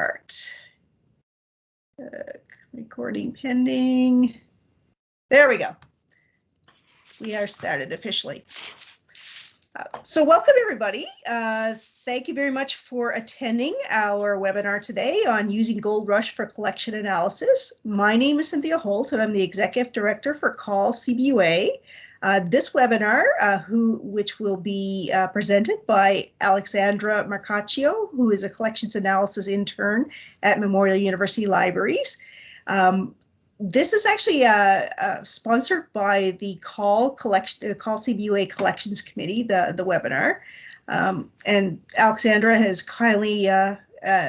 start. Uh, recording pending. There we go. We are started officially. Uh, so welcome everybody. Uh, thank you very much for attending our webinar today on using Gold Rush for collection analysis. My name is Cynthia Holt and I'm the Executive Director for CAUL CBUA. Uh, this webinar, uh, who, which will be uh, presented by Alexandra Marcaccio, who is a collections analysis intern at Memorial University Libraries. Um, this is actually uh, uh, sponsored by the CAUL collection, the CAUL CBUA Collections Committee, the the webinar, um, and Alexandra has kindly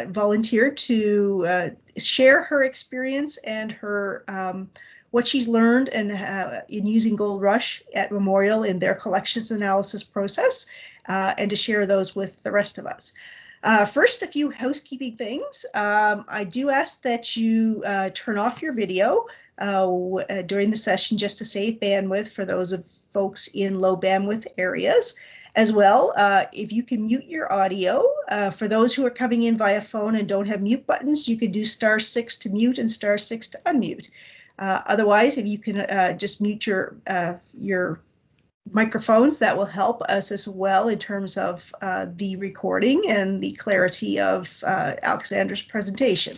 volunteered to share her experience and her um, what she's learned and uh, in using Gold Rush at Memorial in their collections analysis process, uh, and to share those with the rest of us. Uh, first, a few housekeeping things. Um, I do ask that you uh, turn off your video uh, uh, during the session just to save bandwidth for those of folks in low bandwidth areas. As well, if you can mute your audio, for those who are coming in via phone and don't have mute buttons, you can do star six to mute and star six to unmute. Uh, otherwise, if you can uh, just mute your uh, your microphones, that will help us as well in terms of uh, the recording and the clarity of Alexandra's presentation.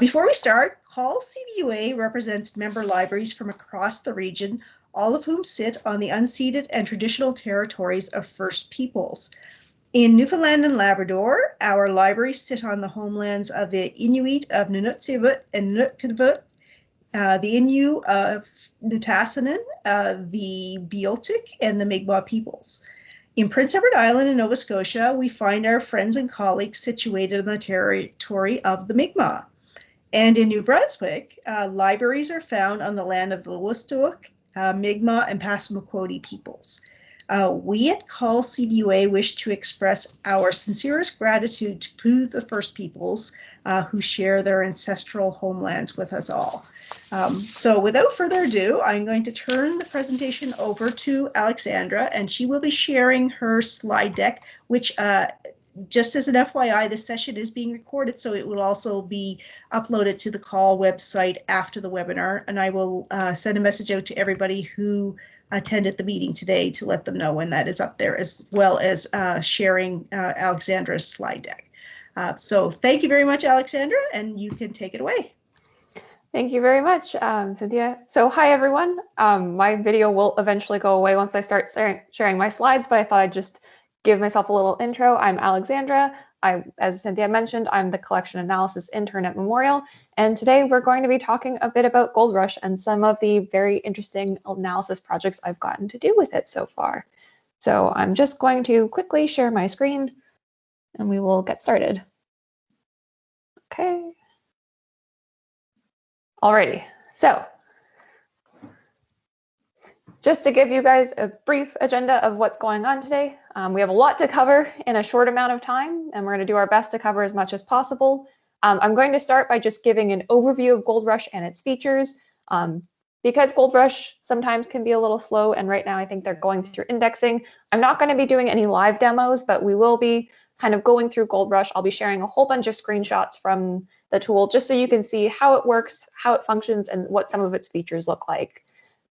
Before we start, CAUL CBUA represents member libraries from across the region, all of whom sit on the unceded and traditional territories of First Peoples. In Newfoundland and Labrador, our libraries sit on the homelands of the Inuit of Nunatsiavut and NunatuKavut uh, the Innu of Nitassinan, uh, the Beothuk, and the Mi'kmaq peoples. In Prince Edward Island in Nova Scotia, we find our friends and colleagues situated in the territory of the Mi'kmaq. And in New Brunswick, uh, libraries are found on the land of the Wolastoq, uh, Mi'kmaq, and Passamaquoddy peoples. Uh, we at CAUL CBUA wish to express our sincerest gratitude to the First Peoples uh, who share their ancestral homelands with us all. Um, so without further ado, I'm going to turn the presentation over to Alexandra and she will be sharing her slide deck, which uh, just as an FYI, this session is being recorded, so it will also be uploaded to the CAUL website after the webinar. And I will uh, send a message out to everybody who attended the meeting today to let them know when that is up there, as well as uh, sharing uh, Alexandra's slide deck. Uh, so thank you very much, Alexandra, and you can take it away. Thank you very much, um, Cynthia. So hi, everyone. Um, my video will eventually go away once I start sharing my slides, but I thought I'd just give myself a little intro. I'm Alexandra. I, as Cynthia mentioned, I'm the collection analysis intern at Memorial, and today we're going to be talking a bit about Gold Rush and some of the very interesting analysis projects I've gotten to do with it so far. So I'm just going to quickly share my screen and we will get started. Okay. Alrighty, so just to give you guys a brief agenda of what's going on today, um, we have a lot to cover in a short amount of time, and we're going to do our best to cover as much as possible. Um, I'm going to start by just giving an overview of Gold Rush and its features. Um, because Gold Rush sometimes can be a little slow, and right now I think they're going through indexing, I'm not going to be doing any live demos, but we will be kind of going through Gold Rush. I'll be sharing a whole bunch of screenshots from the tool just so you can see how it works, how it functions, and what some of its features look like.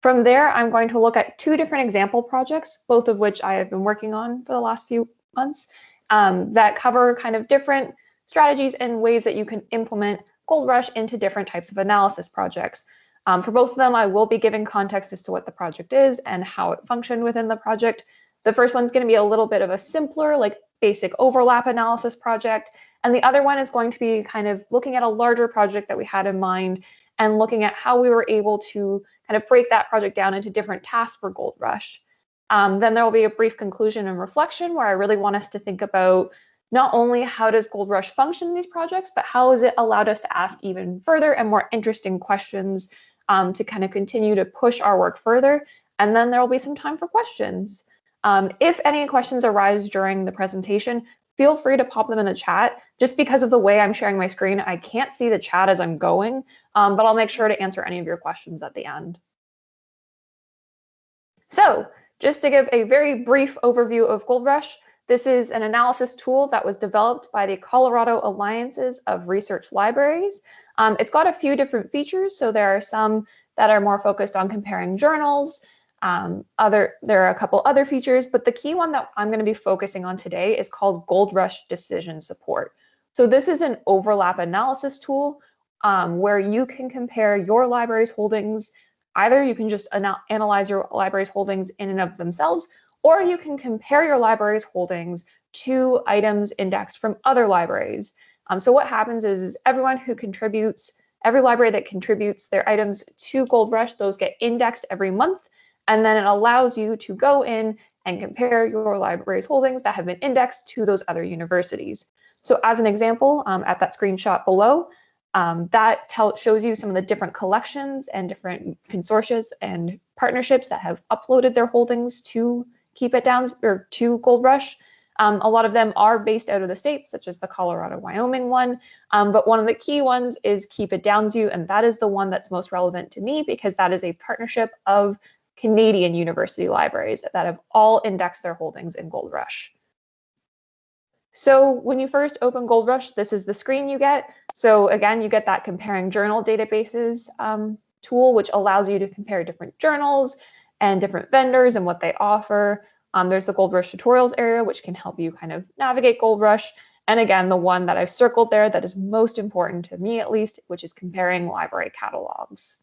From there, I'm going to look at two different example projects, both of which I have been working on for the last few months, um, that cover kind of different strategies and ways that you can implement Gold Rush into different types of analysis projects. Um, for both of them, I will be giving context as to what the project is and how it functioned within the project. The first one's going to be a little bit of a simpler, like basic overlap analysis project. And the other one is going to be kind of looking at a larger project that we had in mind and looking at how we were able to kind of break that project down into different tasks for Gold Rush. Um, then there will be a brief conclusion and reflection where I really want us to think about not only how does Gold Rush function in these projects, but how has it allowed us to ask even further and more interesting questions um, to kind of continue to push our work further. And then there will be some time for questions. Um, if any questions arise during the presentation, feel free to pop them in the chat. Just because of the way I'm sharing my screen, I can't see the chat as I'm going, um, but I'll make sure to answer any of your questions at the end. So just to give a very brief overview of Gold Rush, This is an analysis tool that was developed by the Colorado Alliances of Research Libraries. Um, it's got a few different features. So there are some that are more focused on comparing journals. Um, other, there are a couple other features, but the key one that I'm going to be focusing on today is called Gold Rush Decision Support. So this is an overlap analysis tool um, where you can compare your library's holdings. Either you can just ana analyze your library's holdings in and of themselves, or you can compare your library's holdings to items indexed from other libraries. Um, so what happens is, is everyone who contributes, every library that contributes their items to Gold Rush, those get indexed every month, and then it allows you to go in and compare your library's holdings that have been indexed to those other universities. So as an example, um, at that screenshot below, um, that tell, shows you some of the different collections and different consortia and partnerships that have uploaded their holdings to Keep It Downs or to Gold Rush. Um, a lot of them are based out of the states, such as the Colorado, Wyoming one. Um, but one of the key ones is Keep@Downsview, and that is the one that's most relevant to me because that is a partnership of Canadian university libraries that have all indexed their holdings in Gold Rush. So when you first open Gold Rush, this is the screen you get. So again, you get that comparing journal databases um, tool, which allows you to compare different journals and different vendors and what they offer. Um, there's the Gold Rush tutorials area, which can help you kind of navigate Gold Rush. And again, the one that I've circled there that is most important to me at least, which is comparing library catalogs.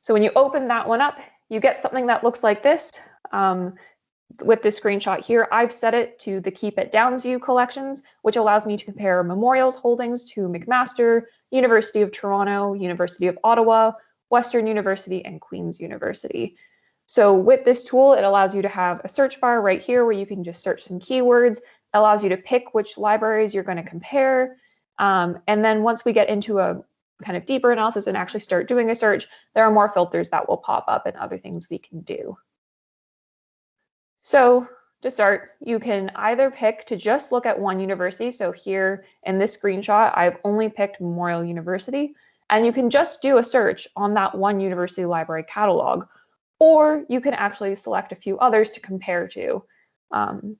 So when you open that one up, you get something that looks like this. Um, with this screenshot here, I've set it to the Keep@Downsview collections, which allows me to compare Memorial's holdings to McMaster, University of Toronto, University of Ottawa, Western University, and Queen's University. So with this tool, it allows you to have a search bar right here where you can just search some keywords, allows you to pick which libraries you're going to compare. Um, and then once we get into a kind of deeper analysis and actually start doing a search, there are more filters that will pop up and other things we can do. So to start, you can either pick to just look at one university. So here in this screenshot, I've only picked Memorial University. And you can just do a search on that one university library catalog, or you can actually select a few others to compare to. Um,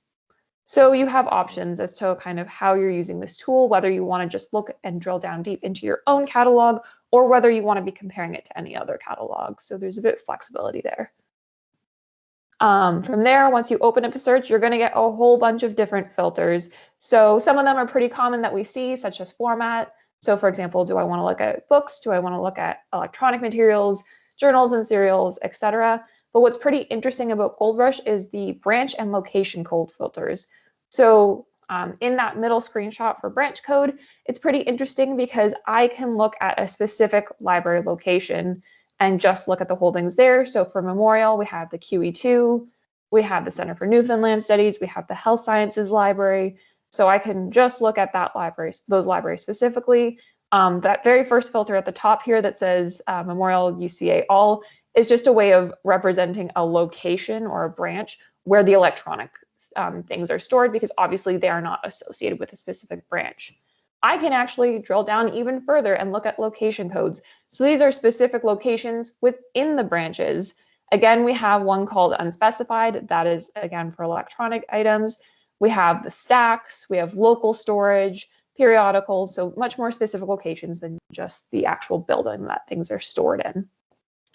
so you have options as to kind of how you're using this tool, whether you want to just look and drill down deep into your own catalog, or whether you want to be comparing it to any other catalog. So there's a bit of flexibility there. Um, from there, once you open up a search, you're going to get a whole bunch of different filters. So some of them are pretty common that we see, such as format. So for example, do I want to look at books? Do I want to look at electronic materials, journals and serials, etc.? But what's pretty interesting about Gold Rush is the branch and location code filters. So um, in that middle screenshot for branch code, it's pretty interesting because I can look at a specific library location and just look at the holdings there. So for Memorial, we have the QE2, we have the Center for Newfoundland Studies, we have the Health Sciences Library. So I can just look at that library, those libraries specifically. Um, that very first filter at the top here that says uh, Memorial UCA All is just a way of representing a location or a branch where the electronic um, things are stored because obviously they are not associated with a specific branch. I can actually drill down even further and look at location codes. So these are specific locations within the branches. Again, we have one called unspecified. That is, again, for electronic items. We have the stacks, we have local storage, periodicals, so much more specific locations than just the actual building that things are stored in.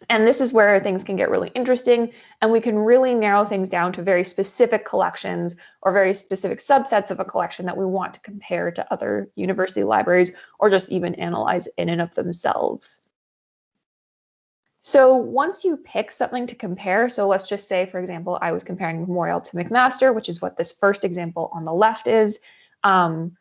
And this is where things can get really interesting and we can really narrow things down to very specific collections or very specific subsets of a collection that we want to compare to other university libraries or just even analyze in and of themselves. So once you pick something to compare, so let's just say, for example, I was comparing Memorial to McMaster, which is what this first example on the left is. Um,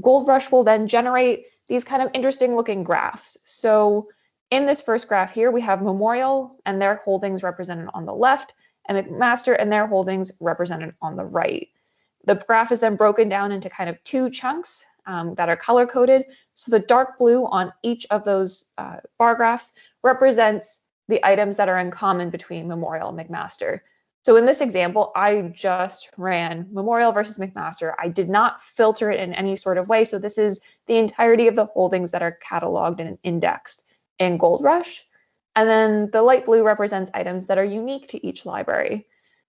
Gold Rush will then generate these kind of interesting looking graphs. So in this first graph here, we have Memorial and their holdings represented on the left and McMaster and their holdings represented on the right. The graph is then broken down into kind of two chunks um, that are color coded. So the dark blue on each of those uh, bar graphs represents the items that are in common between Memorial and McMaster. So in this example, I just ran Memorial versus McMaster. I did not filter it in any sort of way. So this is the entirety of the holdings that are cataloged and indexed in Gold Rush. And then the light blue represents items that are unique to each library.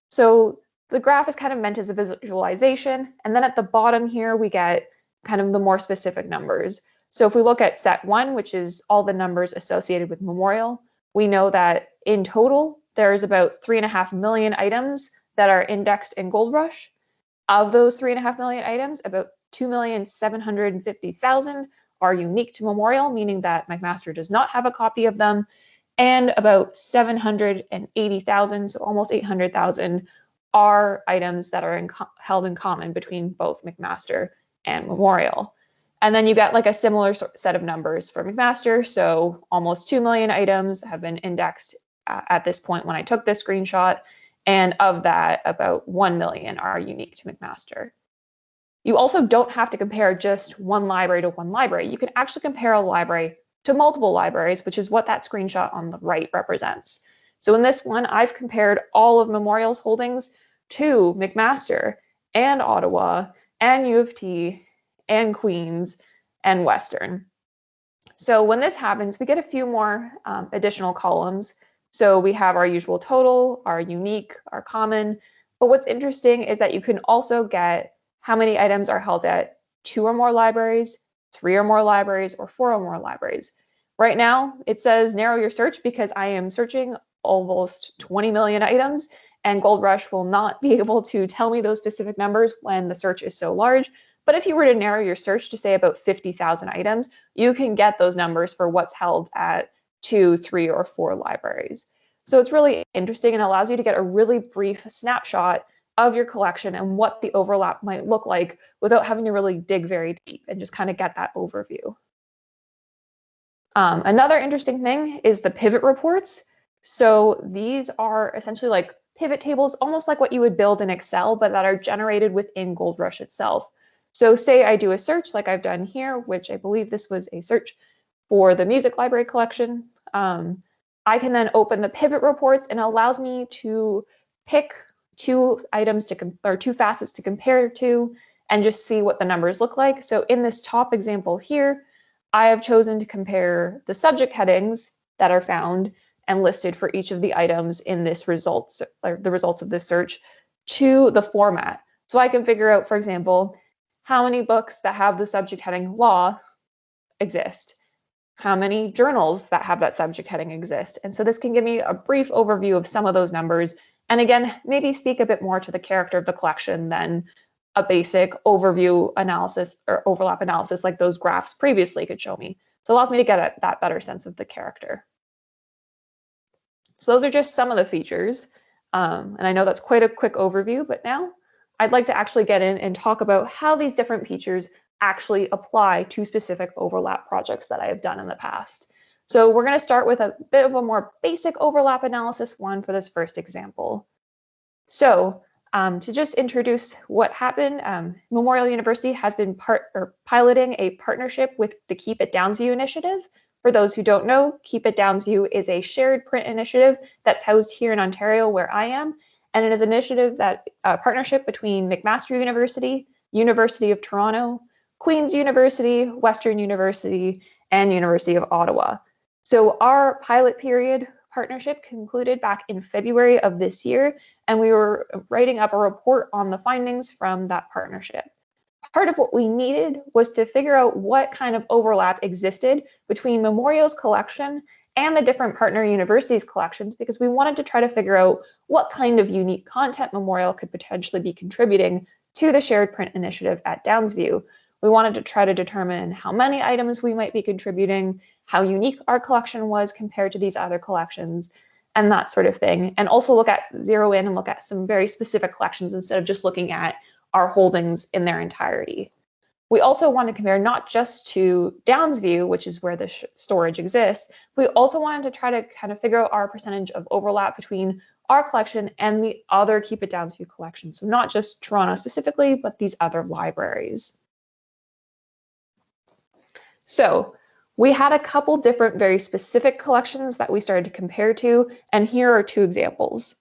So the graph is kind of meant as a visualization. And then at the bottom here, we get kind of the more specific numbers. So if we look at set one, which is all the numbers associated with Memorial, we know that in total, there's about three and a half million items that are indexed in Gold Rush. Of those three and a half million items, about 2,750,000 are unique to Memorial, meaning that McMaster does not have a copy of them. And about 780,000, so almost 800,000, are items that are in held in common between both McMaster and Memorial. And then you get like a similar set of numbers for McMaster. So almost 2 million items have been indexed at this point when I took this screenshot. And of that, about 1 million are unique to McMaster. You also don't have to compare just one library to one library. You can actually compare a library to multiple libraries, which is what that screenshot on the right represents. So in this one, I've compared all of Memorial's holdings to McMaster and Ottawa and U of T and Queens and Western. So when this happens, we get a few more um, additional columns. So we have our usual total, our unique, our common. But what's interesting is that you can also get how many items are held at two or more libraries, three or more libraries, or four or more libraries. Right now, it says narrow your search because I am searching almost 20 million items and Gold Rush will not be able to tell me those specific numbers when the search is so large. But if you were to narrow your search to say about 50,000 items, you can get those numbers for what's held at two, three, or four libraries. So it's really interesting and allows you to get a really brief snapshot of your collection and what the overlap might look like without having to really dig very deep and just kind of get that overview. Um, another interesting thing is the pivot reports. So these are essentially like pivot tables, almost like what you would build in Excel, but that are generated within GoldRush itself. So say I do a search like I've done here, which I believe this was a search for the music library collection. Um, I can then open the pivot reports and it allows me to pick two items to or two facets to compare to and just see what the numbers look like. So in this top example here, I have chosen to compare the subject headings that are found and listed for each of the items in this results, or the results of this search to the format. So I can figure out, for example, how many books that have the subject heading law exist, how many journals that have that subject heading exist. And so this can give me a brief overview of some of those numbers. And again, maybe speak a bit more to the character of the collection than a basic overview analysis or overlap analysis like those graphs previously could show me. So it allows me to get a, that better sense of the character. So those are just some of the features. Um, and I know that's quite a quick overview, but now I'd like to actually get in and talk about how these different features actually apply to specific overlap projects that I have done in the past. So we're going to start with a bit of a more basic overlap analysis one for this first example. So um, to just introduce what happened, um, Memorial University has been part or piloting a partnership with the Keep@Downsview initiative. For those who don't know, Keep@Downsview is a shared print initiative that's housed here in Ontario where I am, and it is an initiative that uh, partnership between McMaster University, University of Toronto, Queen's University, Western University, and University of Ottawa. So our pilot period partnership concluded back in February of this year, and we were writing up a report on the findings from that partnership. Part of what we needed was to figure out what kind of overlap existed between Memorial's collection and the different partner universities collections because we wanted to try to figure out what kind of unique content Memorial could potentially be contributing to the shared print initiative at Downsview. We wanted to try to determine how many items we might be contributing, how unique our collection was compared to these other collections, and that sort of thing. And also look at zero in and look at some very specific collections instead of just looking at our holdings in their entirety. We also want to compare not just to Downsview, which is where the storage exists, we also wanted to try to kind of figure out our percentage of overlap between our collection and the other Keep@Downsview collection. So not just Toronto specifically, but these other libraries. So we had a couple different very specific collections that we started to compare to, and here are two examples.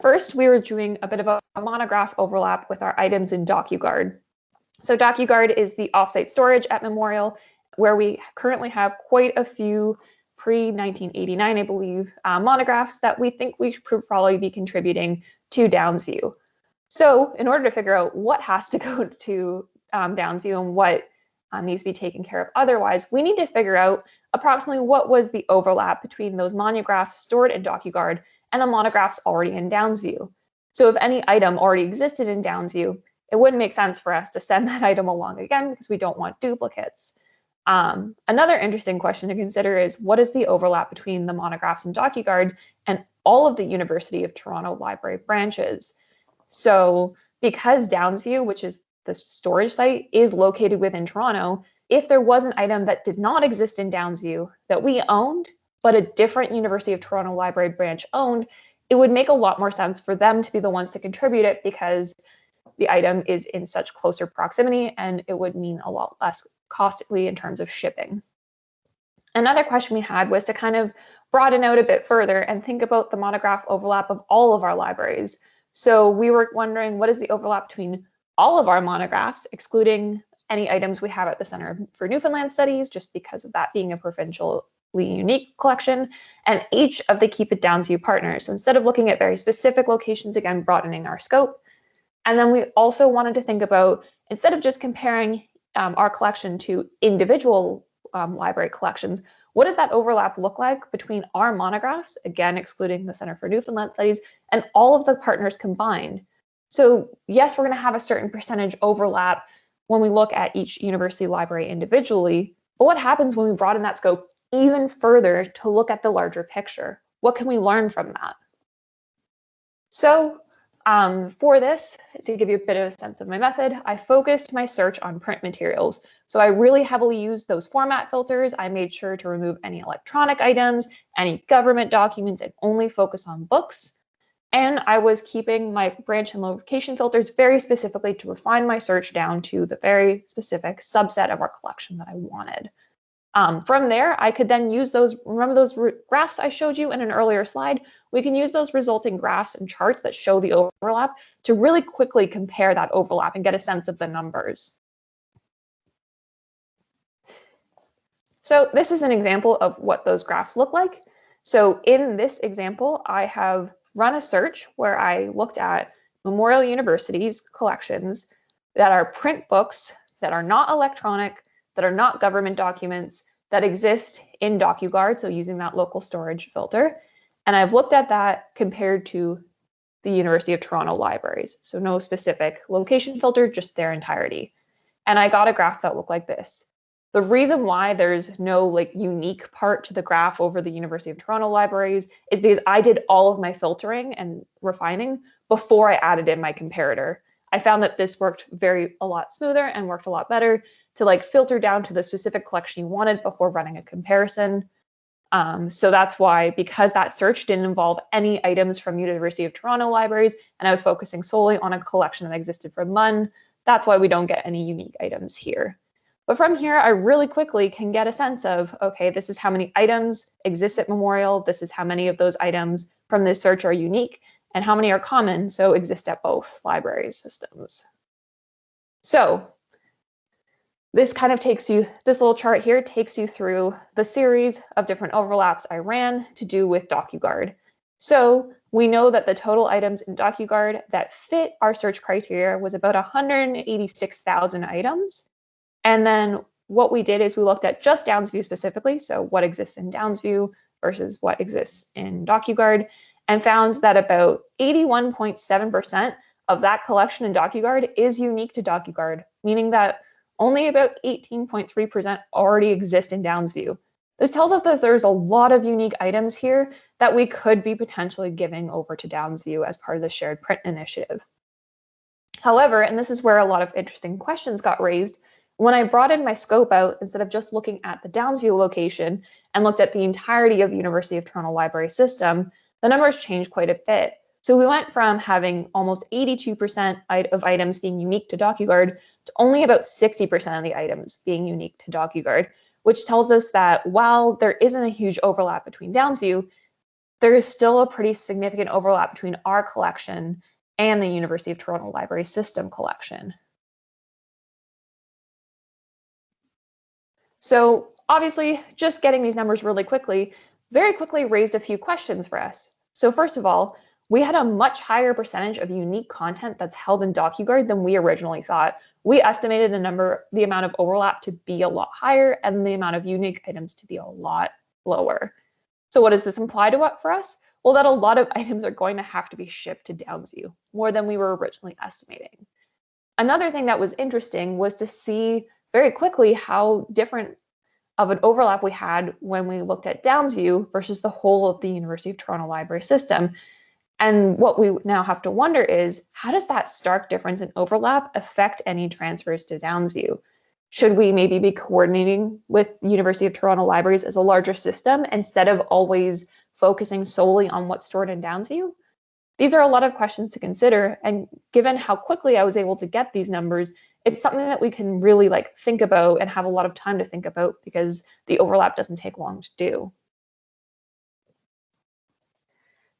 First, we were doing a bit of a, monograph overlap with our items in DocuGuard. So DocuGuard is the offsite storage at Memorial where we currently have quite a few pre-1989, I believe, uh, monographs that we think we should probably be contributing to Downsview. So in order to figure out what has to go to um, Downsview and what uh, needs to be taken care of otherwise, we need to figure out approximately what was the overlap between those monographs stored in DocuGuard and the monographs already in Downsview. So if any item already existed in Downsview, it wouldn't make sense for us to send that item along again because we don't want duplicates. Um, another interesting question to consider is what is the overlap between the monographs in DocuGuard and all of the University of Toronto library branches? So because Downsview, which is the storage site, is located within Toronto, if there was an item that did not exist in Downsview that we owned, but a different University of Toronto library branch owned, it would make a lot more sense for them to be the ones to contribute it because the item is in such closer proximity and it would mean a lot less costly in terms of shipping. Another question we had was to kind of broaden out a bit further and think about the monograph overlap of all of our libraries. So we were wondering what is the overlap between all of our monographs, excluding any items we have at the Center for Newfoundland Studies, just because of that being a provincially unique collection, and each of the Keep@Downsview partners. So instead of looking at very specific locations, again, broadening our scope. And then we also wanted to think about, instead of just comparing um, our collection to individual um, library collections, what does that overlap look like between our monographs, again, excluding the Center for Newfoundland Studies, and all of the partners combined? So yes, we're gonna have a certain percentage overlap when we look at each university library individually, but what happens when we broaden that scope even further to look at the larger picture? What can we learn from that? So um, for this, to give you a bit of a sense of my method, I focused my search on print materials. So I really heavily used those format filters. I made sure to remove any electronic items, any government documents, and only focus on books. And I was keeping my branch and location filters very specifically to refine my search down to the very specific subset of our collection that I wanted. Um, from there, I could then use those, remember those graphs I showed you in an earlier slide? We can use those resulting graphs and charts that show the overlap to really quickly compare that overlap and get a sense of the numbers. So this is an example of what those graphs look like. So in this example, I have run a search where I looked at Memorial University's collections that are print books that are not electronic, that are not government documents that exist in DocuGuard, so using that local storage filter. And I've looked at that compared to the University of Toronto libraries. So no specific location filter, just their entirety. And I got a graph that looked like this. The reason why there's no like unique part to the graph over the University of Toronto libraries is because I did all of my filtering and refining before I added in my comparator. I found that this worked very a lot smoother and worked a lot better to like filter down to the specific collection you wanted before running a comparison. Um, so that's why, because that search didn't involve any items from University of Toronto libraries, and I was focusing solely on a collection that existed from MUN, that's why we don't get any unique items here. But from here, I really quickly can get a sense of, okay, this is how many items exist at Memorial. This is how many of those items from this search are unique and how many are common, so exist at both library systems. So this kind of takes you, this little chart here takes you through the series of different overlaps I ran to do with DocuGuard. So we know that the total items in DocuGuard that fit our search criteria was about 186,000 items. And then what we did is we looked at just Downsview specifically, so what exists in Downsview versus what exists in DocuGuard, and found that about 81.7% of that collection in DocuGuard is unique to DocuGuard, meaning that only about 18.3% already exist in Downsview. This tells us that there's a lot of unique items here that we could be potentially giving over to Downsview as part of the shared print initiative. However, and this is where a lot of interesting questions got raised, when I broadened my scope out, instead of just looking at the Downsview location and looked at the entirety of the University of Toronto Library System, the numbers changed quite a bit. So we went from having almost 82% of items being unique to DocuGuard to only about 60% of the items being unique to DocuGuard, which tells us that while there isn't a huge overlap between Downsview, there is still a pretty significant overlap between our collection and the University of Toronto Library System collection. So obviously, just getting these numbers really quickly very quickly raised a few questions for us. So first of all, we had a much higher percentage of unique content that's held in DocuGuard than we originally thought. We estimated the number, the amount of overlap to be a lot higher and the amount of unique items to be a lot lower. So what does this imply to what for us? Well, that a lot of items are going to have to be shipped to Downsview, more than we were originally estimating. Another thing that was interesting was to see very quickly how different of an overlap we had when we looked at Downsview versus the whole of the University of Toronto library system. And what we now have to wonder is, how does that stark difference in overlap affect any transfers to Downsview? Should we maybe be coordinating with University of Toronto libraries as a larger system instead of always focusing solely on what's stored in Downsview? These are a lot of questions to consider. And given how quickly I was able to get these numbers, it's something that we can really like think about and have a lot of time to think about because the overlap doesn't take long to do.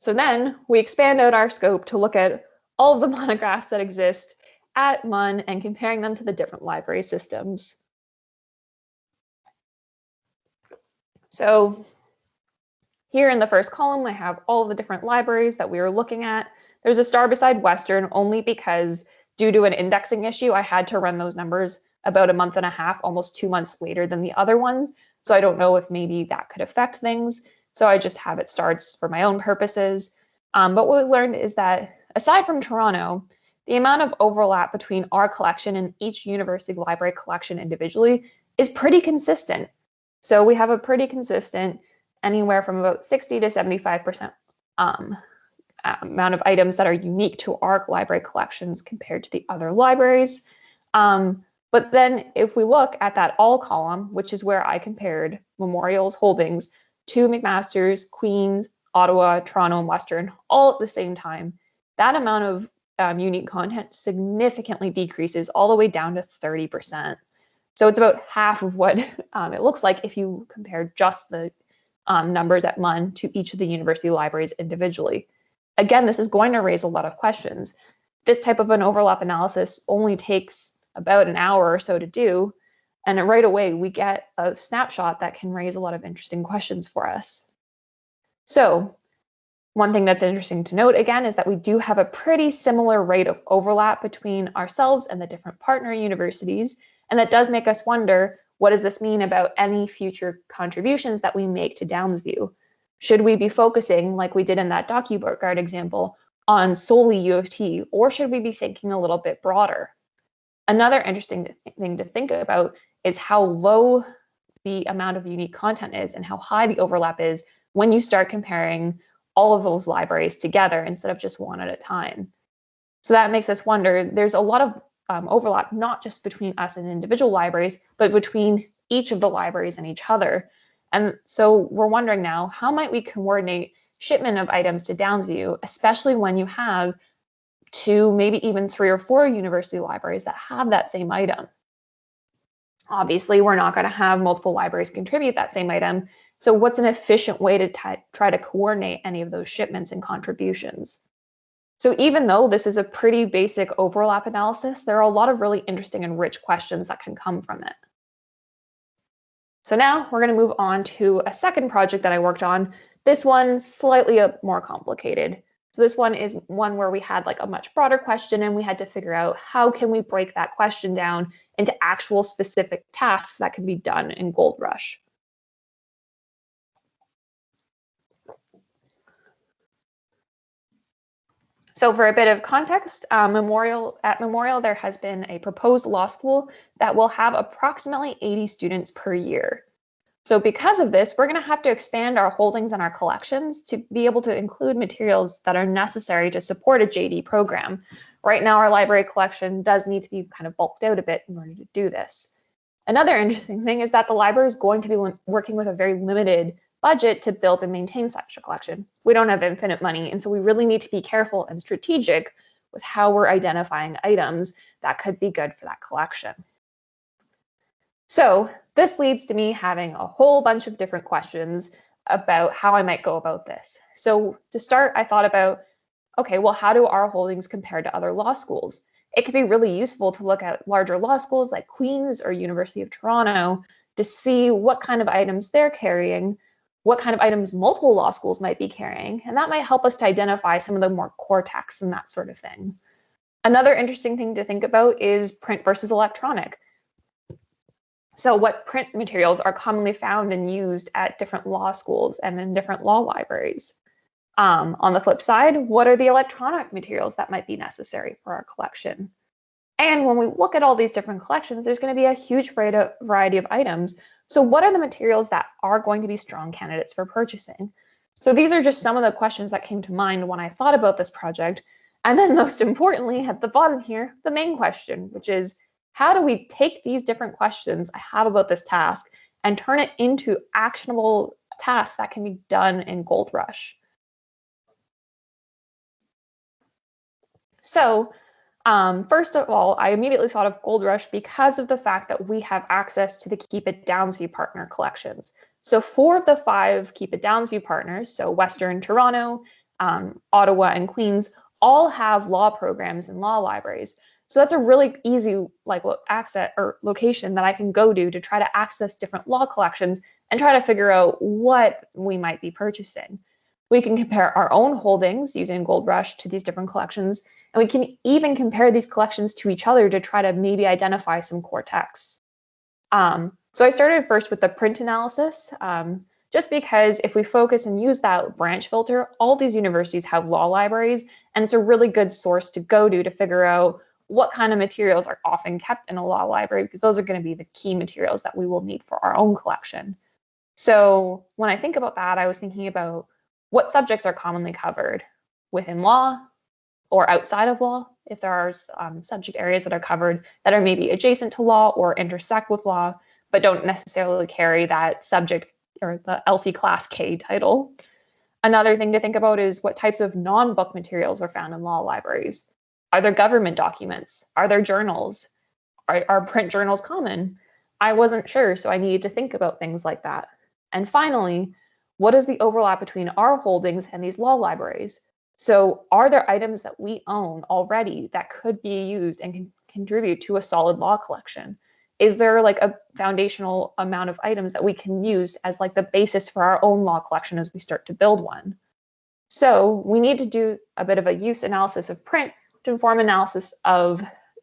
So then we expand out our scope to look at all of the monographs that exist at MUN and comparing them to the different library systems. So here in the first column, I have all the different libraries that we were looking at. There's a star beside Western only because due to an indexing issue, I had to run those numbers about a month and a half, almost two months later than the other ones. So I don't know if maybe that could affect things. So I just have it starts for my own purposes. Um, but what we learned is that aside from Toronto, the amount of overlap between our collection and each university library collection individually is pretty consistent. So we have a pretty consistent anywhere from about 60 to 75% um, amount of items that are unique to our library collections compared to the other libraries. Um, but then if we look at that all column, which is where I compared Memorial's holdings to McMaster's, Queen's, Ottawa, Toronto, and Western all at the same time, that amount of um, unique content significantly decreases all the way down to 30%. So it's about half of what um, it looks like if you compare just the um, numbers at MUN to each of the university libraries individually. Again, this is going to raise a lot of questions. This type of an overlap analysis only takes about an hour or so to do. And right away, we get a snapshot that can raise a lot of interesting questions for us. So one thing that's interesting to note again is that we do have a pretty similar rate of overlap between ourselves and the different partner universities. And that does make us wonder, what does this mean about any future contributions that we make to Downsview? Should we be focusing, like we did in that DocuGuard example, on solely U of T, or should we be thinking a little bit broader? Another interesting thing to think about is how low the amount of unique content is and how high the overlap is when you start comparing all of those libraries together instead of just one at a time. So that makes us wonder, there's a lot of um, overlap, not just between us and individual libraries, but between each of the libraries and each other. And so we're wondering now, how might we coordinate shipment of items to Downsview, especially when you have two, maybe even three or four university libraries that have that same item. Obviously, we're not going to have multiple libraries contribute that same item. So what's an efficient way to try to coordinate any of those shipments and contributions? So even though this is a pretty basic overlap analysis, there are a lot of really interesting and rich questions that can come from it. So now we're going to move on to a second project that I worked on. This one slightly uh, more complicated. So this one is one where we had like a much broader question and we had to figure out how can we break that question down into actual specific tasks that can be done in Gold Rush. So for a bit of context, uh, Memorial at Memorial, there has been a proposed law school that will have approximately 80 students per year. So because of this, we're going to have to expand our holdings and our collections to be able to include materials that are necessary to support a JD program. Right now, our library collection does need to be kind of bulked out a bit in order to do this. Another interesting thing is that the library is going to be working with a very limited budget to build and maintain such a collection. We don't have infinite money, and so we really need to be careful and strategic with how we're identifying items that could be good for that collection. So this leads to me having a whole bunch of different questions about how I might go about this. So to start, I thought about, okay, well, how do our holdings compare to other law schools? It could be really useful to look at larger law schools like Queen's or University of Toronto to see what kind of items they're carrying, what kind of items multiple law schools might be carrying, and that might help us to identify some of the more core texts and that sort of thing. Another interesting thing to think about is print versus electronic. So what print materials are commonly found and used at different law schools and in different law libraries? Um, on the flip side, what are the electronic materials that might be necessary for our collection? And when we look at all these different collections, there's going to be a huge variety of items. So what are the materials that are going to be strong candidates for purchasing? So these are just some of the questions that came to mind when I thought about this project. And then most importantly, at the bottom here, the main question, which is how do we take these different questions I have about this task and turn it into actionable tasks that can be done in Gold Rush? So um, first of all, I immediately thought of Gold Rush because of the fact that we have access to the Keep@Downsview partner collections. So four of the five Keep@Downsview partners, so Western Toronto, um, Ottawa, and Queens, all have law programs and law libraries. So that's a really easy like access or location that I can go to to try to access different law collections and try to figure out what we might be purchasing. We can compare our own holdings using Gold Rush to these different collections, and we can even compare these collections to each other to try to maybe identify some core texts. Um, so I started first with the print analysis, um, just because if we focus and use that branch filter, all these universities have law libraries, and it's a really good source to go to to figure out what kind of materials are often kept in a law library because those are going to be the key materials that we will need for our own collection. So when I think about that, I was thinking about what subjects are commonly covered within law or outside of law, if there are um, subject areas that are covered that are maybe adjacent to law or intersect with law, but don't necessarily carry that subject or the LC class K title. Another thing to think about is what types of non-book materials are found in law libraries. Are there government documents? Are there journals? Are, are print journals common? I wasn't sure, so I needed to think about things like that. And finally, what is the overlap between our holdings and these law libraries? So are there items that we own already that could be used and can contribute to a solid law collection? Is there like a foundational amount of items that we can use as like the basis for our own law collection as we start to build one? So we need to do a bit of a use analysis of print to inform analysis of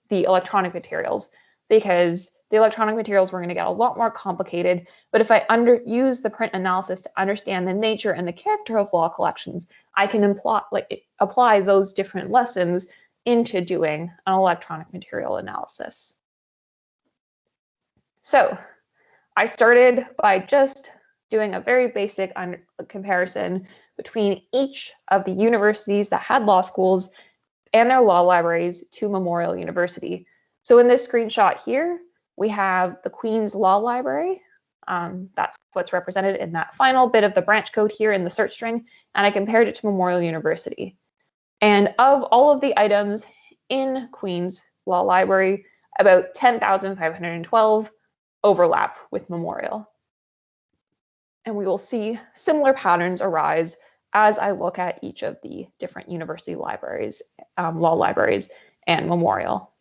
the electronic materials because the electronic materials were going to get a lot more complicated. But if I under use the print analysis to understand the nature and the character of law collections, I can like, apply those different lessons into doing an electronic material analysis. So I started by just doing a very basic comparison between each of the universities that had law schools and their law libraries to Memorial University. So in this screenshot here, we have the Queen's Law Library. Um, that's what's represented in that final bit of the branch code here in the search string, and I compared it to Memorial University. And of all of the items in Queen's Law Library, about 10,512 overlap with Memorial. And we will see similar patterns arise as I look at each of the different university libraries, um, law libraries, and Memorial.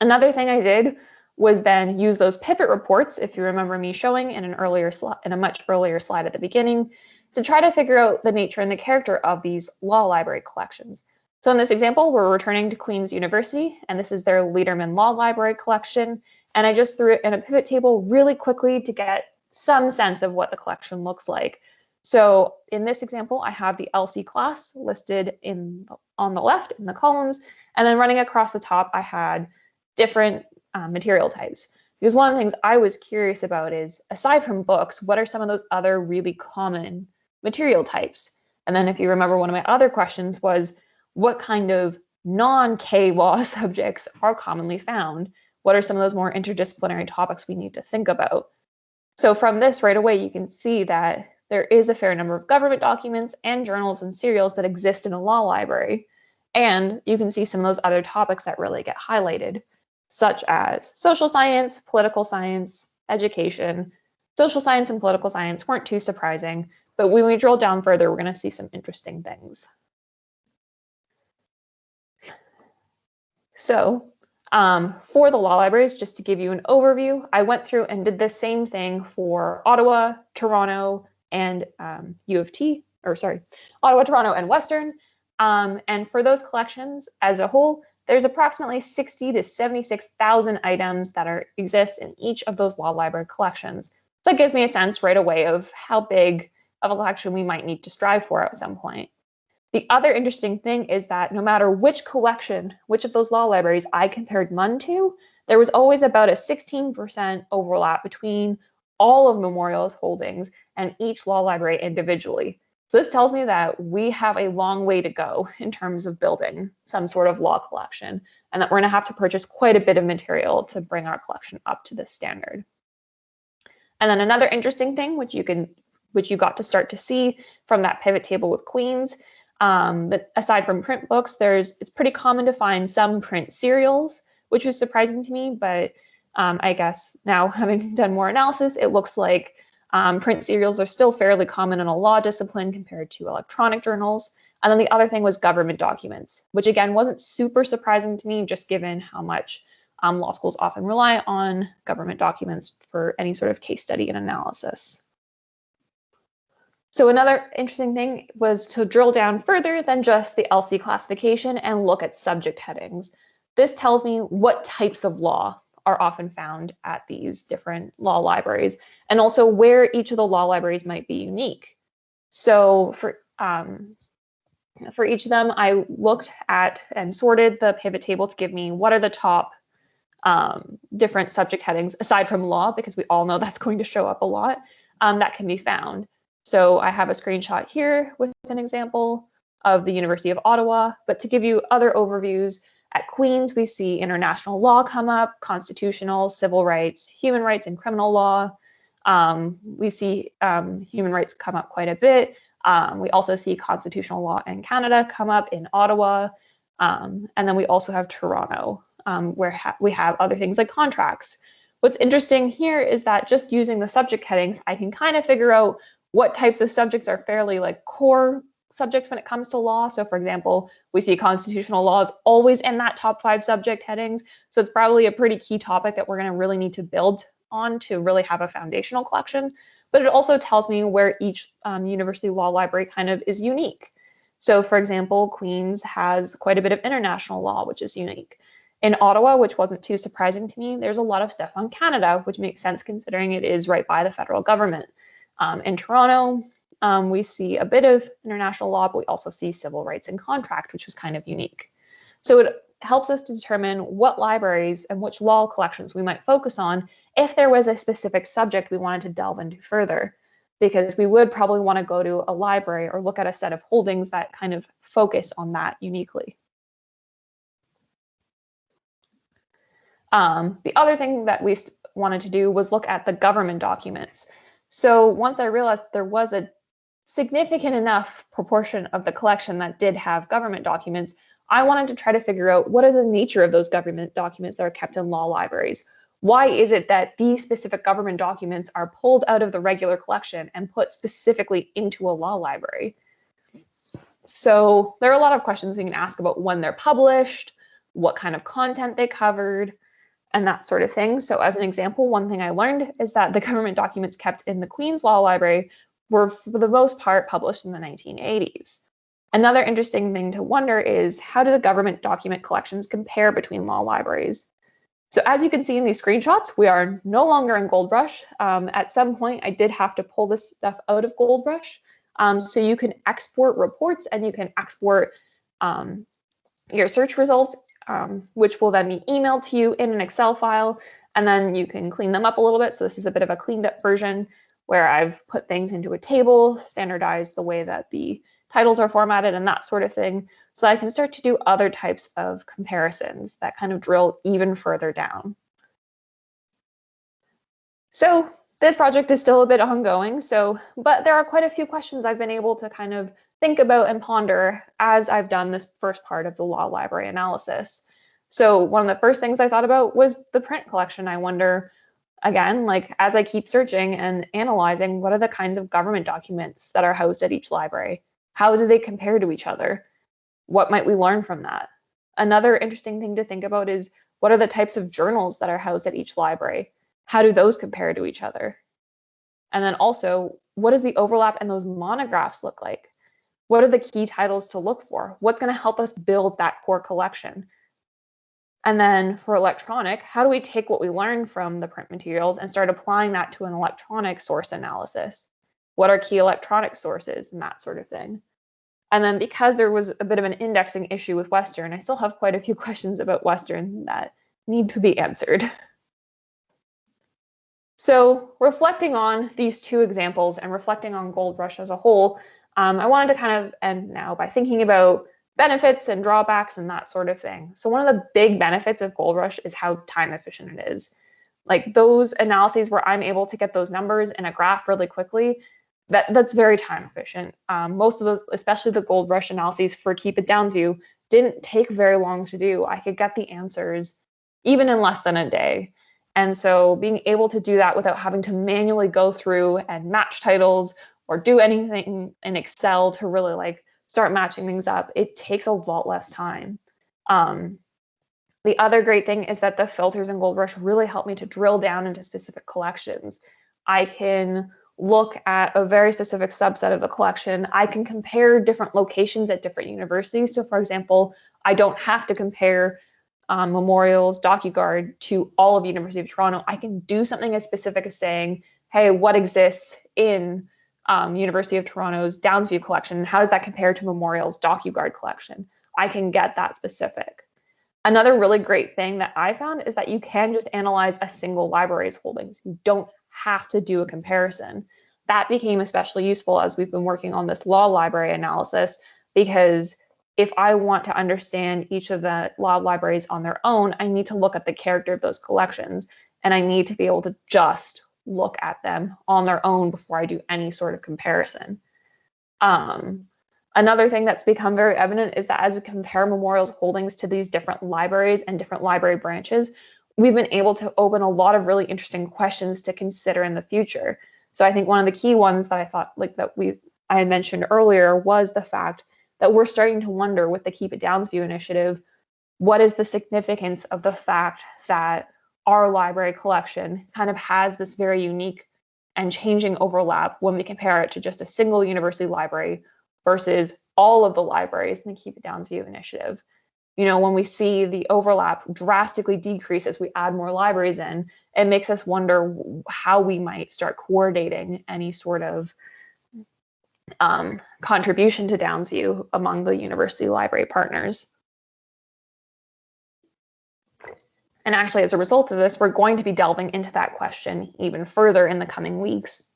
Another thing I did was then use those pivot reports, if you remember me showing in an earlier slide, in a much earlier slide at the beginning, to try to figure out the nature and the character of these law library collections. So in this example, we're returning to Queen's University, and this is their Lederman Law Library collection. And I just threw it in a pivot table really quickly to get some sense of what the collection looks like. So in this example, I have the LC class listed in on the left in the columns, and then running across the top, I had different uh, material types. Because one of the things I was curious about is, aside from books, what are some of those other really common material types? And then if you remember, one of my other questions was, what kind of non-K law subjects are commonly found? What are some of those more interdisciplinary topics we need to think about? So from this right away, you can see that there is a fair number of government documents and journals and serials that exist in a law library. And you can see some of those other topics that really get highlighted, such as social science, political science, education. Social science and political science weren't too surprising, but when we drill down further, we're going to see some interesting things. So Um, for the law libraries, just to give you an overview, I went through and did the same thing for Ottawa, Toronto, and um, U of T, or sorry, Ottawa, Toronto, and Western. Um, and for those collections as a whole, there's approximately 60 to 76,000 items that are exist in each of those law library collections. So that gives me a sense right away of how big of a collection we might need to strive for at some point. The other interesting thing is that no matter which collection, which of those law libraries I compared MUN to, there was always about a 16% overlap between all of Memorial's holdings and each law library individually. So this tells me that we have a long way to go in terms of building some sort of law collection and that we're gonna have to purchase quite a bit of material to bring our collection up to this standard. And then another interesting thing, which you can, which you got to start to see from that pivot table with Queens, um, but aside from print books, there's it's pretty common to find some print serials, which was surprising to me, but um, I guess now having done more analysis, it looks like um, print serials are still fairly common in a law discipline compared to electronic journals. And then the other thing was government documents, which again wasn't super surprising to me, just given how much um, law schools often rely on government documents for any sort of case study and analysis. So another interesting thing was to drill down further than just the LC classification and look at subject headings. This tells me what types of law are often found at these different law libraries and also where each of the law libraries might be unique. So for, um, for each of them, I looked at and sorted the pivot table to give me what are the top um, different subject headings aside from law, because we all know that's going to show up a lot, um, that can be found. So I have a screenshot here with an example of the University of Ottawa, but to give you other overviews, at Queen's, we see international law come up, constitutional, civil rights, human rights, and criminal law. Um, we see um, human rights come up quite a bit. Um, we also see constitutional law in Canada come up in Ottawa. Um, and then we also have Toronto, um, where ha we have other things like contracts. What's interesting here is that just using the subject headings, I can kind of figure out what types of subjects are fairly like core subjects when it comes to law. So for example, we see constitutional laws always in that top five subject headings. So it's probably a pretty key topic that we're gonna really need to build on to really have a foundational collection. But it also tells me where each um, university law library kind of is unique. So for example, Queen's has quite a bit of international law, which is unique. In Ottawa, which wasn't too surprising to me, there's a lot of stuff on Canada, which makes sense considering it is right by the federal government. Um, in Toronto, um, we see a bit of international law, but we also see civil rights and contract, which was kind of unique. So it helps us to determine what libraries and which law collections we might focus on if there was a specific subject we wanted to delve into further, because we would probably want to go to a library or look at a set of holdings that kind of focus on that uniquely. Um, the other thing that we wanted to do was look at the government documents. So once I realized there was a significant enough proportion of the collection that did have government documents, I wanted to try to figure out what are the nature of those government documents that are kept in law libraries. Why is it that these specific government documents are pulled out of the regular collection and put specifically into a law library? So there are a lot of questions we can ask about when they're published, what kind of content they covered, and that sort of thing. So as an example, one thing I learned is that the government documents kept in the Queen's Law Library were for the most part published in the 1980s. Another interesting thing to wonder is how do the government document collections compare between law libraries? So as you can see in these screenshots, we are no longer in GoldRush. Um, at some point, I did have to pull this stuff out of GoldRush. Um, so you can export reports and you can export um, your search results um, which will then be emailed to you in an Excel file, and then you can clean them up a little bit. So this is a bit of a cleaned up version where I've put things into a table, standardized the way that the titles are formatted and that sort of thing. So I can start to do other types of comparisons that kind of drill even further down. So this project is still a bit ongoing. So, but there are quite a few questions I've been able to kind of think about and ponder as I've done this first part of the law library analysis. So one of the first things I thought about was the print collection. I wonder, again, like as I keep searching and analyzing, what are the kinds of government documents that are housed at each library? How do they compare to each other? What might we learn from that? Another interesting thing to think about is What are the types of journals that are housed at each library? How do those compare to each other? And then also, what does the overlap in those monographs look like? What are the key titles to look for? What's going to help us build that core collection? And then for electronic, how do we take what we learned from the print materials and start applying that to an electronic source analysis? What are key electronic sources and that sort of thing? And then because there was a bit of an indexing issue with Western, I still have quite a few questions about Western that need to be answered. So reflecting on these two examples and reflecting on Gold Rush as a whole, um, I wanted to kind of end now by thinking about benefits and drawbacks and that sort of thing. So one of the big benefits of Gold Rush is how time efficient it is. Like those analyses where I'm able to get those numbers in a graph really quickly, that, that's very time efficient. Um, most of those, especially the Gold Rush analyses for Keep@Downsview, didn't take very long to do. I could get the answers even in less than a day. And so being able to do that without having to manually go through and match titles or do anything in Excel to really like start matching things up, it takes a lot less time. Um, the other great thing is that the filters in Gold Rush really help me to drill down into specific collections. I can look at a very specific subset of the collection. I can compare different locations at different universities. So for example, I don't have to compare um, memorials, DocuGuard to all of the University of Toronto. I can do something as specific as saying, hey, what exists in um, University of Toronto's Downsview collection? How does that compare to Memorial's DocuGuard collection? I can get that specific. Another really great thing that I found is that you can just analyze a single library's holdings. You don't have to do a comparison. That became especially useful as we've been working on this law library analysis because if I want to understand each of the law libraries on their own, I need to look at the character of those collections and I need to be able to just look at them on their own before I do any sort of comparison. Um, another thing that's become very evident is that as we compare memorials holdings to these different libraries and different library branches, we've been able to open a lot of really interesting questions to consider in the future. So I think one of the key ones that I thought like that we I mentioned earlier was the fact that we're starting to wonder with the Keep@Downsview initiative, what is the significance of the fact that our library collection kind of has this very unique and changing overlap when we compare it to just a single university library versus all of the libraries in the Keep@Downsview initiative you know, when we see the overlap drastically decrease as we add more libraries in, it makes us wonder how we might start coordinating any sort of um, contribution to Downsview among the university library partners. And actually, as a result of this, we're going to be delving into that question even further in the coming weeks.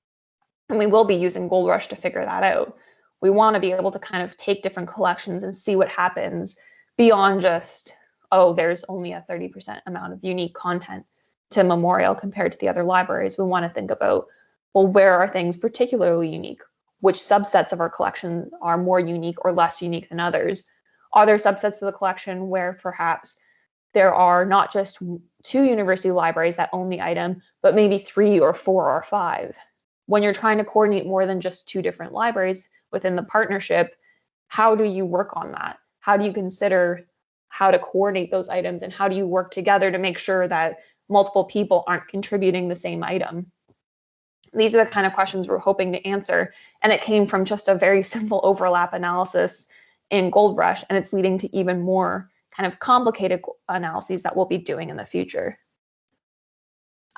And we will be using Gold Rush to figure that out. We want to be able to kind of take different collections and see what happens beyond just, oh, there's only a 30% amount of unique content to Memorial compared to the other libraries. We want to think about, well, where are things particularly unique? Which subsets of our collection are more unique or less unique than others? Are there subsets of the collection where perhaps there are not just two university libraries that own the item, but maybe three or four or five? When you're trying to coordinate more than just two different libraries within the partnership, how do you work on that? how do you consider how to coordinate those items and how do you work together to make sure that multiple people aren't contributing the same item? These are the kind of questions we're hoping to answer. And it came from just a very simple overlap analysis in Gold Rush, and it's leading to even more kind of complicated analyses that we'll be doing in the future.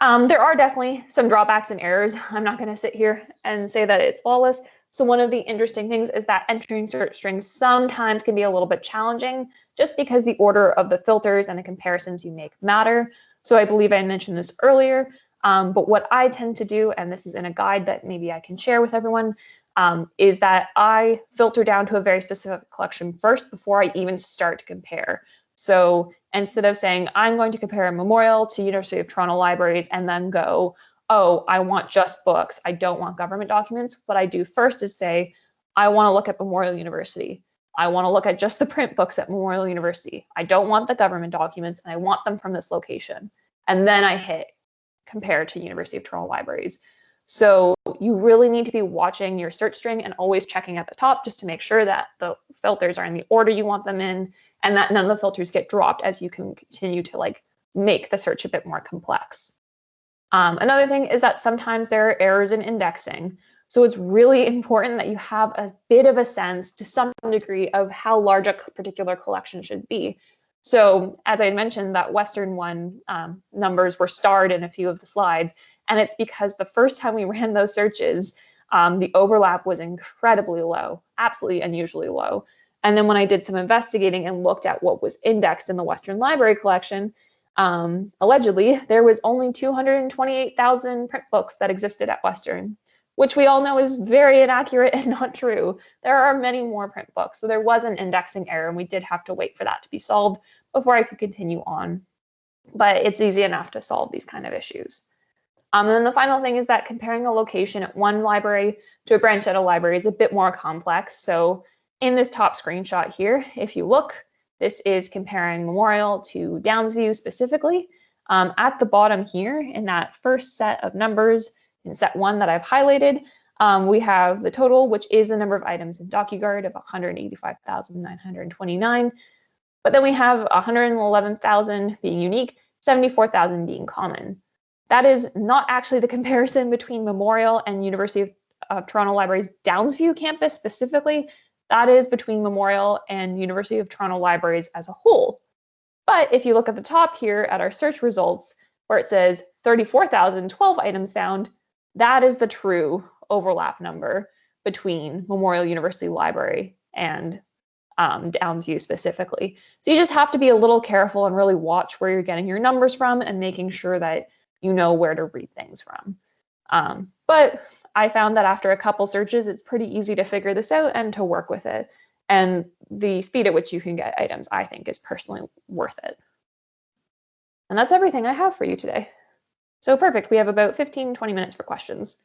Um, there are definitely some drawbacks and errors. I'm not going to sit here and say that it's flawless. So one of the interesting things is that entering search strings sometimes can be a little bit challenging just because the order of the filters and the comparisons you make matter. So I believe I mentioned this earlier, um, but what I tend to do, and this is in a guide that maybe I can share with everyone, um, is that I filter down to a very specific collection first before I even start to compare. So instead of saying I'm going to compare a memorial to University of Toronto libraries and then go, oh, I want just books. I don't want government documents. What I do first is say, I want to look at Memorial University. I want to look at just the print books at Memorial University. I don't want the government documents and I want them from this location. And then I hit compare to University of Toronto libraries. So you really need to be watching your search string and always checking at the top just to make sure that the filters are in the order you want them in and that none of the filters get dropped as you can continue to like make the search a bit more complex. Um, another thing is that sometimes there are errors in indexing. So it's really important that you have a bit of a sense to some degree of how large a particular collection should be. So as I mentioned, that Western one um, numbers were starred in a few of the slides. And it's because the first time we ran those searches, um, the overlap was incredibly low, absolutely unusually low. And then when I did some investigating and looked at what was indexed in the Western Library collection, um, allegedly, there was only 228,000 print books that existed at Western, which we all know is very inaccurate and not true. There are many more print books, so there was an indexing error, and we did have to wait for that to be solved before I could continue on. But it's easy enough to solve these kind of issues. Um, and then the final thing is that comparing a location at one library to a branch at a library is a bit more complex. So in this top screenshot here, if you look, this is comparing Memorial to Downsview specifically. Um, at the bottom here, in that first set of numbers, in set one that I've highlighted, um, we have the total, which is the number of items in DocuGuard of 185,929. But then we have 111,000 being unique, 74,000 being common. That is not actually the comparison between Memorial and University of, of Toronto Library's Downsview campus specifically. That is between Memorial and University of Toronto Libraries as a whole. But if you look at the top here at our search results, where it says 34,012 items found, that is the true overlap number between Memorial University Library and um, Downsview specifically. So you just have to be a little careful and really watch where you're getting your numbers from and making sure that you know where to read things from. Um, but I found that after a couple searches, it's pretty easy to figure this out and to work with it. And the speed at which you can get items, I think, is personally worth it. And that's everything I have for you today. So perfect. We have about 15, 20 minutes for questions.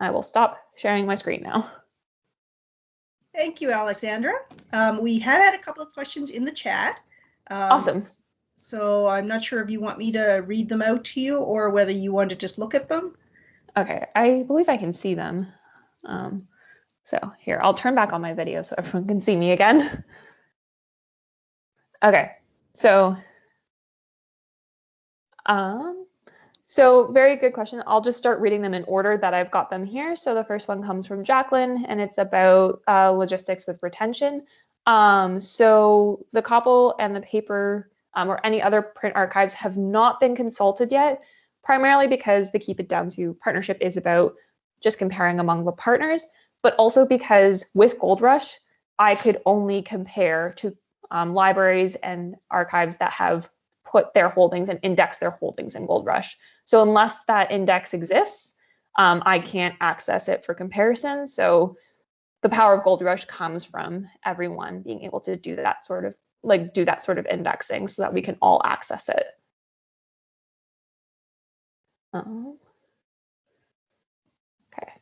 I will stop sharing my screen now. Thank you, Alexandra. Um, we have had a couple of questions in the chat. Um, Awesome. So I'm not sure if you want me to read them out to you or whether you want to just look at them. Okay, I believe I can see them. Um, so here, I'll turn back on my video so everyone can see me again. okay, so um, so very good question. I'll just start reading them in order that I've got them here. So the first one comes from Jacqueline, and it's about uh, logistics with retention. Um, so the COPPUL and the paper um, or any other print archives have not been consulted yet, primarily because the Keep@Downsview partnership is about just comparing among the partners, but also because with Gold Rush, I could only compare to um, libraries and archives that have put their holdings and index their holdings in Gold Rush. So unless that index exists, um, I can't access it for comparison. So the power of Gold Rush comes from everyone being able to do that sort of like do that sort of indexing so that we can all access it. Um, okay.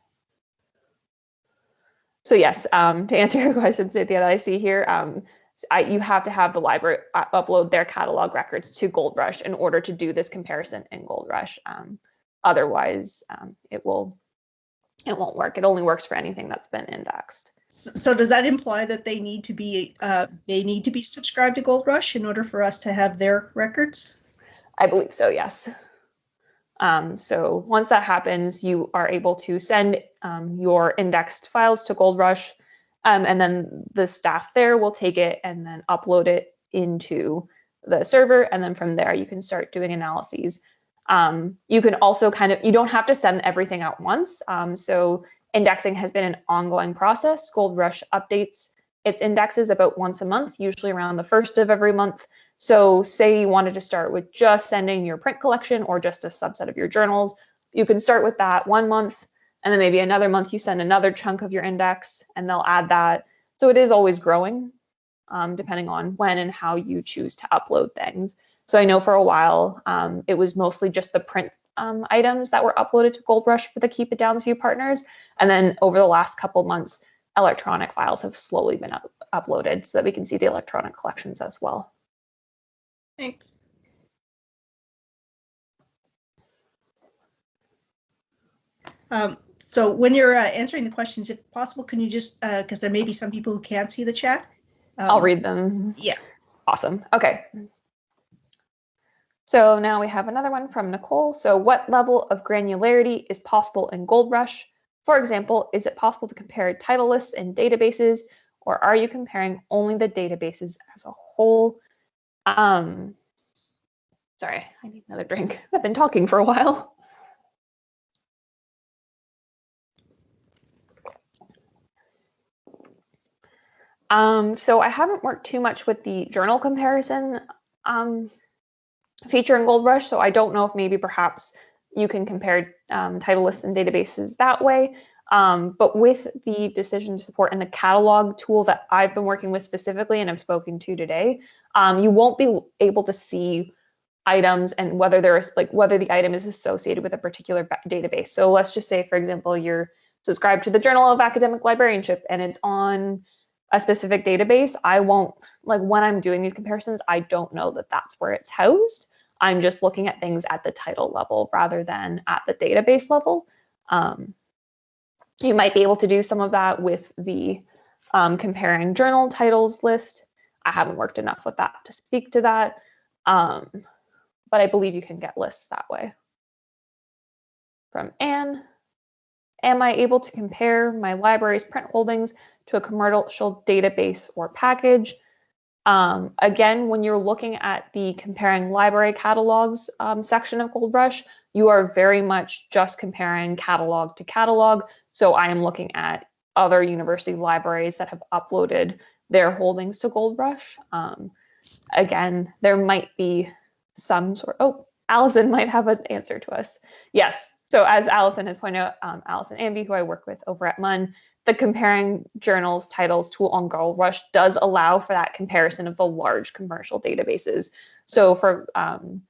So yes, um, to answer your question, Cynthia, that I see here, um, I, you have to have the library uh, upload their catalog records to Gold Rush in order to do this comparison in Gold Rush. Um, otherwise, um, it will it won't work. It only works for anything that's been indexed. So does that imply that they need to be uh, they need to be subscribed to Gold Rush in order for us to have their records? I believe so. Yes. Um, so once that happens, you are able to send um, your indexed files to Gold Rush, um, and then the staff there will take it and then upload it into the server, and then from there you can start doing analyses. Um, you can also kind of you don't have to send everything out once. Um, so indexing has been an ongoing process. Gold Rush updates its indexes about once a month, usually around the first of every month. So say you wanted to start with just sending your print collection or just a subset of your journals, you can start with that one month, and then maybe another month you send another chunk of your index and they'll add that. So it is always growing, um, depending on when and how you choose to upload things. So I know for a while, um, it was mostly just the print um, items that were uploaded to Gold Rush for the Keep@Downsview partners. And then over the last couple months, electronic files have slowly been up uploaded so that we can see the electronic collections as well. Thanks. Um, so when you're uh, answering the questions, if possible, can you just, because uh, there may be some people who can't see the chat. Um, I'll read them. Yeah. Awesome. Okay. So now we have another one from Nicole. So what level of granularity is possible in GoldRush? For example, is it possible to compare title lists and databases, or are you comparing only the databases as a whole? Um, sorry, I need another drink. I've been talking for a while. Um, so I haven't worked too much with the journal comparison um, feature in GoldRush, so I don't know if maybe perhaps you can compare um, title lists and databases that way. Um, but with the decision support and the catalog tool that I've been working with specifically and I've spoken to today, um, you won't be able to see items and whether there's like whether the item is associated with a particular database. So let's just say, for example, you're subscribed to the Journal of Academic Librarianship and it's on a specific database, I won't, like when I'm doing these comparisons, I don't know that that's where it's housed. I'm just looking at things at the title level rather than at the database level. Um, you might be able to do some of that with the um, comparing journal titles list. I haven't worked enough with that to speak to that, um, but I believe you can get lists that way. From Anne, am I able to compare my library's print holdings to a commercial database or package. Um, again, when you're looking at the comparing library catalogs um, section of Gold Rush, you are very much just comparing catalog to catalog. So I am looking at other university libraries that have uploaded their holdings to GoldRush. Um, again, there might be some sort, oh, Allison might have an answer to us. Yes, so as Allison has pointed out, um, Allison Amby, who I work with over at MUN, the comparing journals titles tool on GoldRush does allow for that comparison of the large commercial databases. So for um,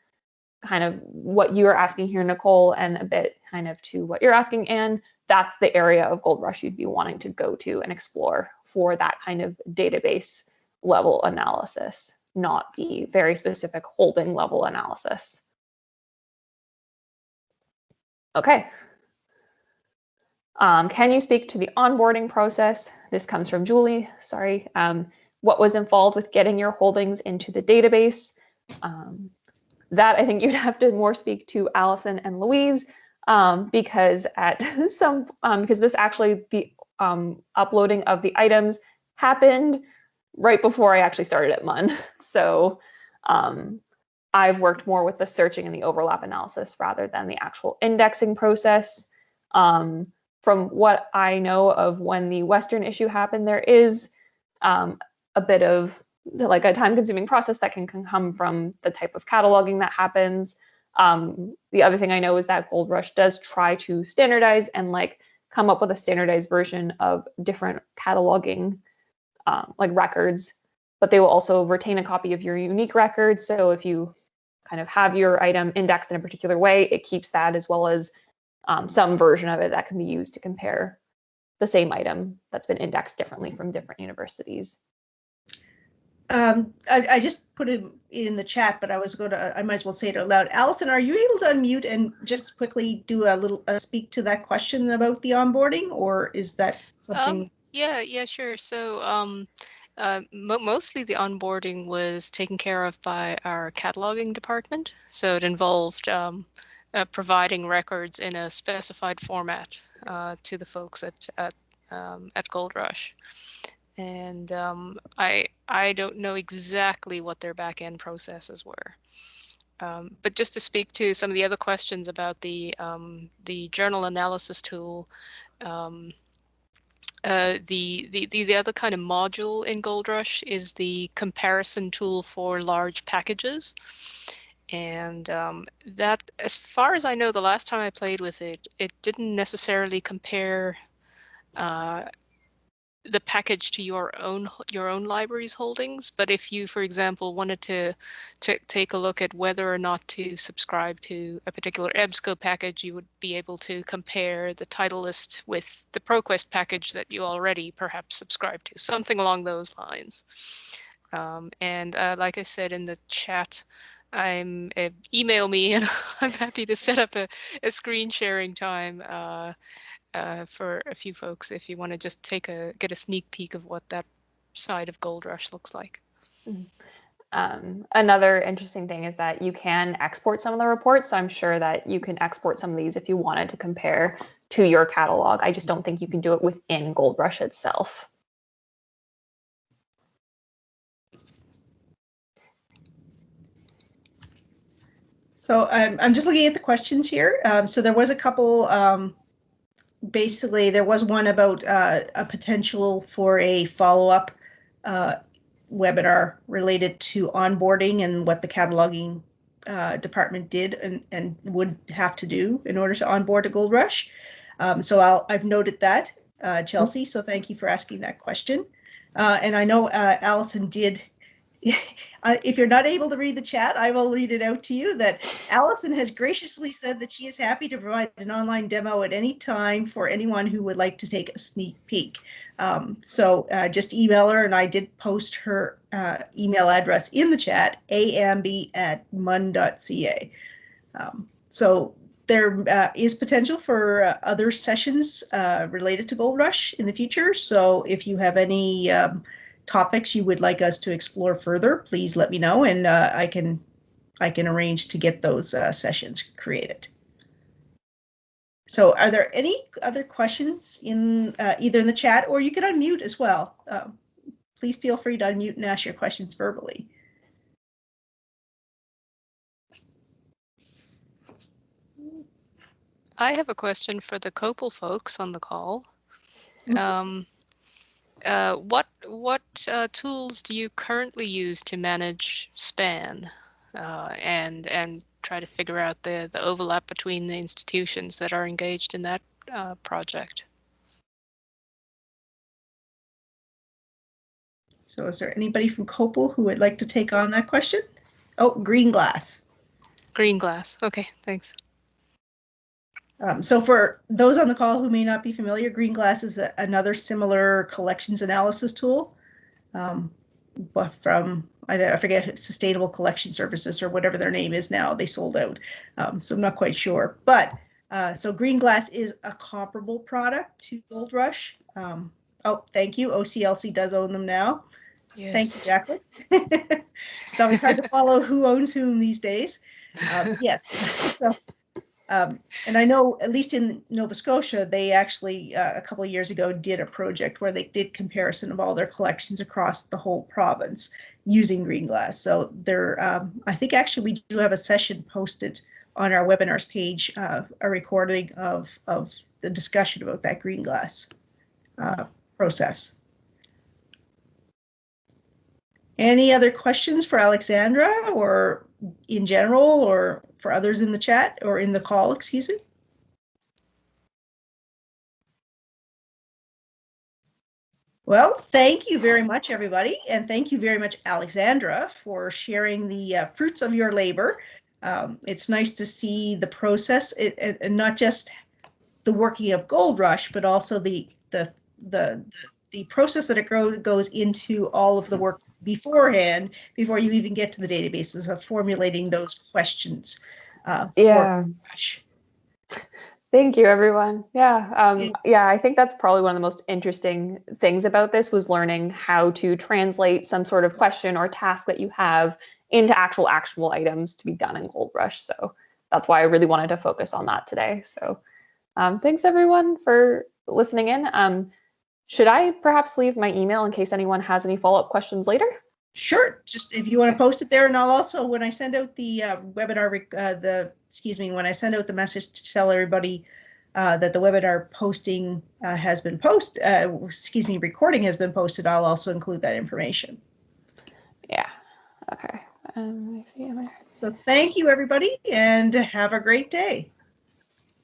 kind of what you are asking here, Nicole, and a bit kind of to what you're asking, Anne, that's the area of GoldRush you'd be wanting to go to and explore for that kind of database level analysis, not the very specific holding level analysis. Okay, um, can you speak to the onboarding process? This comes from Julie, sorry. Um, what was involved with getting your holdings into the database? Um, that I think you'd have to more speak to Allison and Louise um, because at some, um, because this actually, the um, uploading of the items happened right before I actually started at MUN. So I've worked more with the searching and the overlap analysis rather than the actual indexing process. Um, from what I know of when the Western issue happened, there is um, a bit of like a time consuming process that can, can come from the type of cataloging that happens. Um, the other thing I know is that Gold Rush does try to standardize and like come up with a standardized version of different cataloging um, like records, but they will also retain a copy of your unique record. So if you kind of have your item indexed in a particular way, it keeps that as well as um, some version of it that can be used to compare the same item that's been indexed differently from different universities. Um, I, I, just put it in the chat, but I was going to, I might as well say it out loud. Allison, are you able to unmute and just quickly do a little, uh, speak to that question about the onboarding or is that something? Um, yeah, yeah, sure. So um, uh, mo mostly the onboarding was taken care of by our cataloging department. So it involved um, uh, providing records in a specified format uh, to the folks at at, um, at GoldRush. And um, I I don't know exactly what their back end processes were. Um, but just to speak to some of the other questions about the um, the journal analysis tool, um, uh, the, the, the, the other kind of module in GoldRush is the comparison tool for large packages. And um, that, as far as I know, the last time I played with it, it didn't necessarily compare uh, the package to your own your own library's holdings. But if you, for example, wanted to, to take a look at whether or not to subscribe to a particular EBSCO package, you would be able to compare the title list with the ProQuest package that you already perhaps subscribe to, something along those lines. Um, and uh, like I said in the chat, I'm uh, email me and I'm happy to set up a, a screen sharing time uh, uh, for a few folks if you want to just take a get a sneak peek of what that side of Gold Rush looks like. Mm-hmm. Um, another interesting thing is that you can export some of the reports. So I'm sure that you can export some of these if you wanted to compare to your catalog. I just don't think you can do it within Gold Rush itself. So I'm, I'm just looking at the questions here. Um, so there was a couple, um, basically there was one about uh, a potential for a follow-up uh, webinar related to onboarding and what the cataloging uh, department did and, and would have to do in order to onboard a Gold Rush. Um, so I'll, I've noted that, uh, Chelsea. So thank you for asking that question. Uh, and I know uh, Allison did if you're not able to read the chat, I will read it out to you that Allison has graciously said that she is happy to provide an online demo at any time for anyone who would like to take a sneak peek. Um, so uh, just email her, and I did post her uh, email address in the chat, amb at mun.ca. Um, so there uh, is potential for uh, other sessions uh, related to Gold Rush in the future. So if you have any um, topics you would like us to explore further, please let me know and uh, I can I can arrange to get those uh, sessions created. So are there any other questions in uh, either in the chat or you can unmute as well. Um, please feel free to unmute and ask your questions verbally. I have a question for the COPPUL folks on the call. Mhm. Um, uh, what what uh, tools do you currently use to manage span uh, and and try to figure out the the overlap between the institutions that are engaged in that uh, project? So is there anybody from COPPUL who would like to take on that question? Oh, Green Glass. Green glass. Okay, thanks. Um, so for those on the call who may not be familiar, Green Glass is a, another similar collections analysis tool, um, but from I, I, forget Sustainable Collection Services or whatever their name is now. They sold out, um, so I'm not quite sure. But uh, so Green Glass is a comparable product to Gold Rush. Um, oh, thank you. OCLC does own them now. Yes. Thank you, Jacqueline. it's always hard to follow who owns whom these days. Um, yes. So um, and I know, at least in Nova Scotia, they actually uh, a couple of years ago did a project where they did comparison of all their collections across the whole province using green glass. So there, um, I think actually we do have a session posted on our webinars page, uh, a recording of of the discussion about that green glass uh, process. Any other questions for Alexandra or in general or for others in the chat or in the call, excuse me? Well, thank you very much, everybody. And thank you very much, Alexandra, for sharing the uh, fruits of your labor. Um, it's nice to see the process it, and not just the working of Gold Rush, but also the, the, the, the process that it goes into all of the work beforehand before you even get to the databases of formulating those questions. Uh, yeah. Thank you, everyone. Yeah, um, yeah, I think that's probably one of the most interesting things about this was learning how to translate some sort of question or task that you have into actual actionable items to be done in Gold Rush. So that's why I really wanted to focus on that today. So um, thanks everyone for listening in. Um, should I perhaps leave my email in case anyone has any follow-up questions later? Sure. Just if you want to post it there, and I'll also when I send out the uh, webinar, uh, the excuse me, when I send out the message to tell everybody uh, that the webinar posting uh, has been posted, uh, excuse me, recording has been posted, I'll also include that information. Yeah. Okay. Um, so thank you, everybody, and have a great day.